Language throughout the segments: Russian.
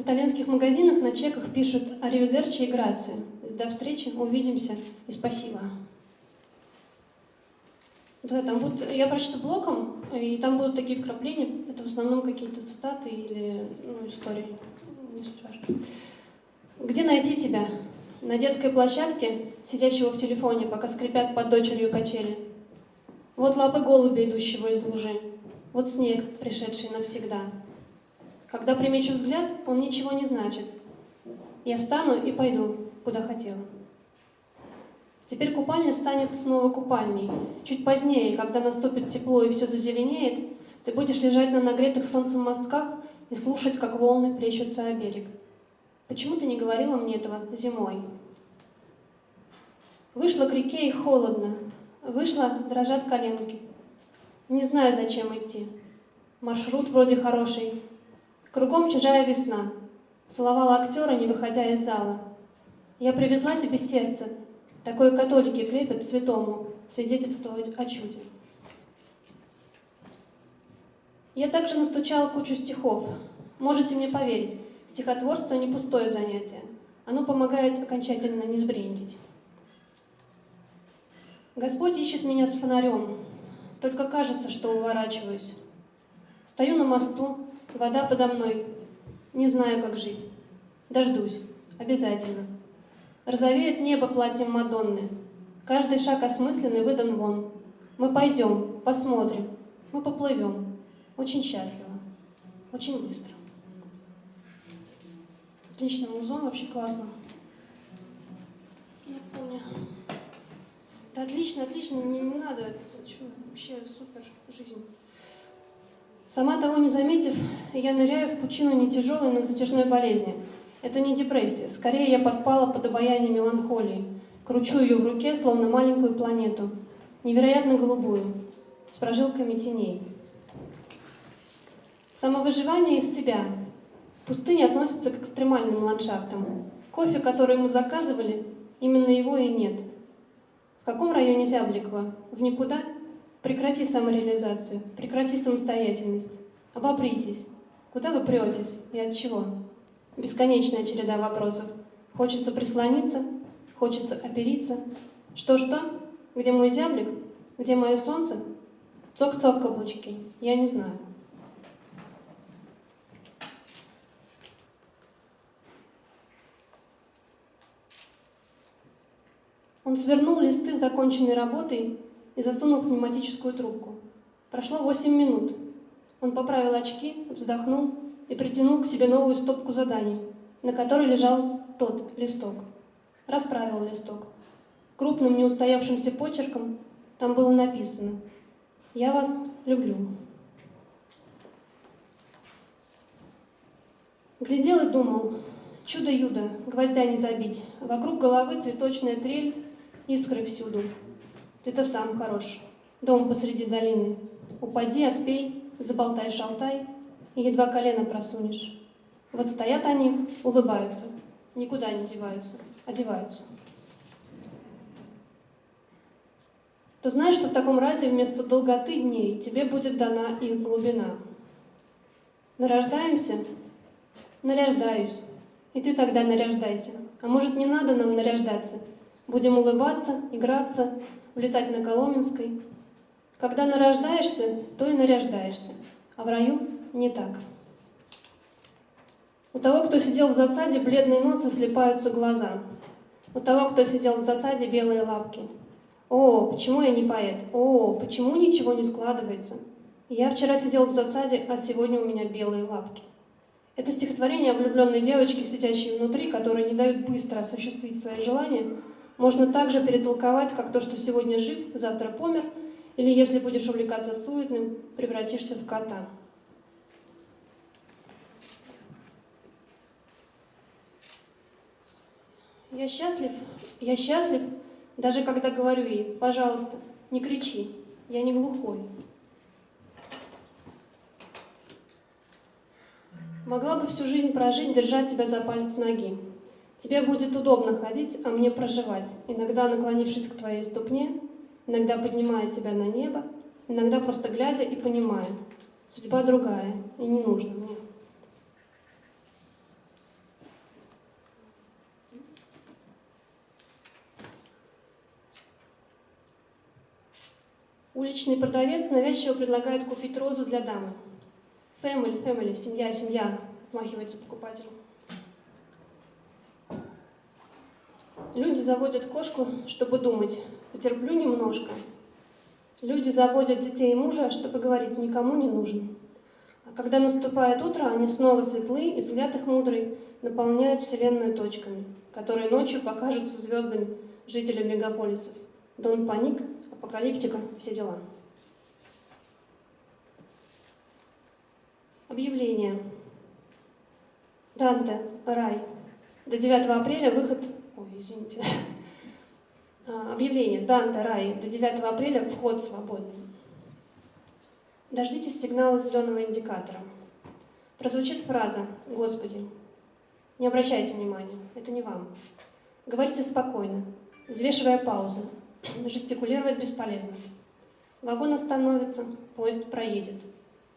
В итальянских магазинах на чеках пишут «Аривидерчи» и «Грации». До встречи, увидимся и спасибо. Да, там будут, я прочту блоком, и там будут такие вкрапления, это в основном какие-то цитаты или ну, истории. Где найти тебя? На детской площадке, сидящего в телефоне, пока скрипят под дочерью качели. Вот лапы голубя, идущего из лужи. Вот снег, пришедший навсегда. Когда примечу взгляд, он ничего не значит. Я встану и пойду, куда хотела. Теперь купальня станет снова купальней. Чуть позднее, когда наступит тепло и все зазеленеет, ты будешь лежать на нагретых солнцем мостках и слушать, как волны плещутся о берег. Почему ты не говорила мне этого зимой? Вышла к реке и холодно. Вышла, дрожат коленки. Не знаю, зачем идти. Маршрут вроде хороший. Кругом чужая весна. Целовала актера, не выходя из зала. Я привезла тебе сердце, такое католики крепят святому, свидетельствовать о чуде. Я также настучала кучу стихов. Можете мне поверить, стихотворство не пустое занятие. Оно помогает окончательно не сбрендить. Господь ищет меня с фонарем, только кажется, что уворачиваюсь. Стою на мосту, вода подо мной, не знаю, как жить. Дождусь, обязательно. Розовеет небо платьем Мадонны. Каждый шаг осмысленный выдан вон. Мы пойдем, посмотрим, мы поплывем. Очень счастливо, очень быстро. Отлично, музон вообще классно. Я помню. Да отлично, отлично, не, не надо. Чё, вообще супер жизнь. Сама того не заметив, я ныряю в пучину не тяжелой, но затяжной болезни. Это не депрессия, скорее я подпала под обаяние меланхолии. Кручу ее в руке, словно маленькую планету, невероятно голубую, с прожилками теней. Самовыживание из себя. Пустыня относится к экстремальным ландшафтам. Кофе, который мы заказывали, именно его и нет. В каком районе Зябликова? В никуда? Прекрати самореализацию, прекрати самостоятельность. Обопритесь. Куда вы претесь и от чего? Бесконечная череда вопросов. Хочется прислониться, хочется опериться. Что-что? Где мой зяблик? Где мое солнце? Цок-цок каблучки. Я не знаю. Он свернул листы с законченной работой и засунул в пневматическую трубку. Прошло восемь минут. Он поправил очки, вздохнул и притянул к себе новую стопку заданий, на которой лежал тот листок. Расправил листок. Крупным неустоявшимся почерком там было написано «Я вас люблю». Глядел и думал, чудо-юдо, гвоздя не забить, вокруг головы цветочная трель, искры всюду. Ты-то сам хорош. Дом посреди долины. Упади, отпей, заболтай-шалтай, и едва колено просунешь. Вот стоят они, улыбаются, никуда не деваются, одеваются. То знаешь, что в таком разе вместо долготы дней тебе будет дана их глубина. Нарождаемся? Наряждаюсь. И ты тогда наряждайся. А может, не надо нам наряждаться? Будем улыбаться, играться, улетать на Коломенской. Когда нарождаешься, то и наряждаешься, а в раю не так. У того, кто сидел в засаде, бледный нос и слепаются глаза. У того, кто сидел в засаде, белые лапки. О, почему я не поэт? О, почему ничего не складывается? Я вчера сидел в засаде, а сегодня у меня белые лапки. Это стихотворение о влюбленной девочке, сидящей внутри, которой не дают быстро осуществить свои желания, можно также перетолковать, как то, что сегодня жив, завтра помер, или если будешь увлекаться суетным, превратишься в кота. Я счастлив, я счастлив, даже когда говорю ей, пожалуйста, не кричи, я не глухой. Могла бы всю жизнь прожить, держать тебя за палец ноги. Тебе будет удобно ходить, а мне проживать, иногда наклонившись к твоей ступне, иногда поднимая тебя на небо, иногда просто глядя и понимая. Судьба другая, и не нужна мне. Уличный продавец навязчиво предлагает купить розу для дамы. Family, family, семья, семья, махивается покупателю. Люди заводят кошку, чтобы думать, потерплю немножко. Люди заводят детей и мужа, чтобы говорить, никому не нужен. А когда наступает утро, они снова светлы, и взгляд их мудрый наполняет Вселенную точками, которые ночью покажутся звездами жителям мегаполисов. Дон Паник, Апокалиптика, все дела. Объявление. Данте, рай. До 9 апреля выход... Извините. А, объявление. Данте, рай. До 9 апреля вход свободный. Дождитесь сигнала зеленого индикатора. Прозвучит фраза «Господи». Не обращайте внимания, это не вам. Говорите спокойно, взвешивая паузы. Жестикулировать бесполезно. Вагон остановится, поезд проедет.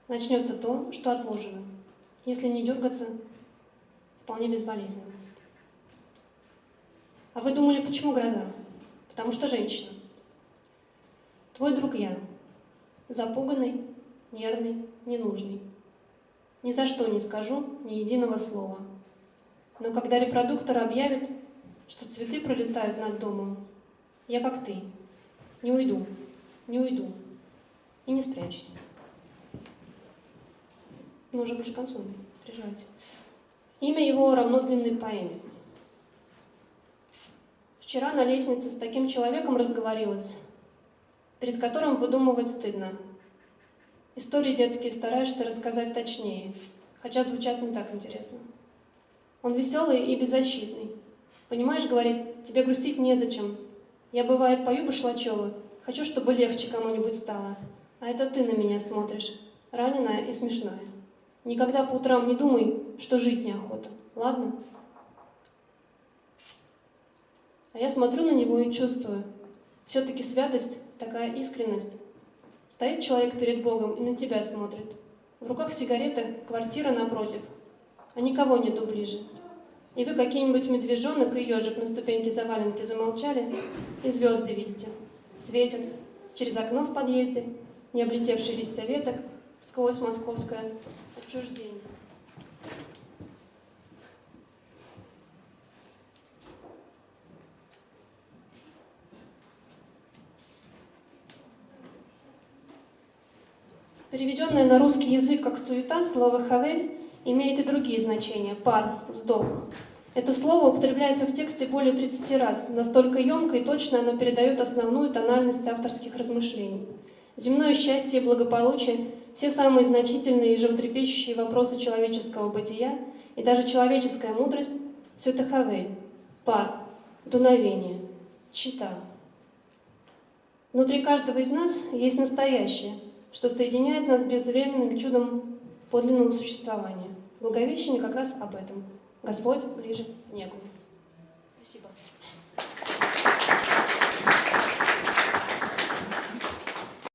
Начнется то, что отложено. Если не дергаться, вполне безболезненно. А вы думали, почему гроза? Потому что женщина. Твой друг я. Запуганный, нервный, ненужный. Ни за что не скажу ни единого слова. Но когда репродуктор объявит, что цветы пролетают над домом, я как ты. Не уйду, не уйду и не спрячусь. Ну, уже ближе к концу, переживайте. Имя его равно длинной поэме. Вчера на лестнице с таким человеком разговорилась, перед которым выдумывать стыдно. Истории детские стараешься рассказать точнее, хотя звучат не так интересно. Он веселый и беззащитный. Понимаешь, говорит, тебе грустить незачем. Я, бывает, пою Башлачева, хочу, чтобы легче кому-нибудь стало. А это ты на меня смотришь, раненая и смешная. Никогда по утрам не думай, что жить неохота, ладно? А я смотрю на него и чувствую, все-таки святость, такая искренность, Стоит человек перед Богом и на тебя смотрит. В руках сигарета, квартира напротив, а никого нету ближе. И вы какие-нибудь медвежонок и ежик на ступеньке заваленки замолчали, и звезды видите. Светят через окно в подъезде, не облетевшие листья веток, сквозь московское отчуждение. Переведенное на русский язык как «суета» слово «хавель» имеет и другие значения – пар, вздох. Это слово употребляется в тексте более 30 раз, настолько емко и точно оно передает основную тональность авторских размышлений. Земное счастье и благополучие, все самые значительные и животрепещущие вопросы человеческого бытия и даже человеческая мудрость – все это хавель, пар, дуновение, чита. Внутри каждого из нас есть настоящее – что соединяет нас безвременным чудом подлинного существования. Благовещение как раз об этом. Господь ближе к небу. Спасибо.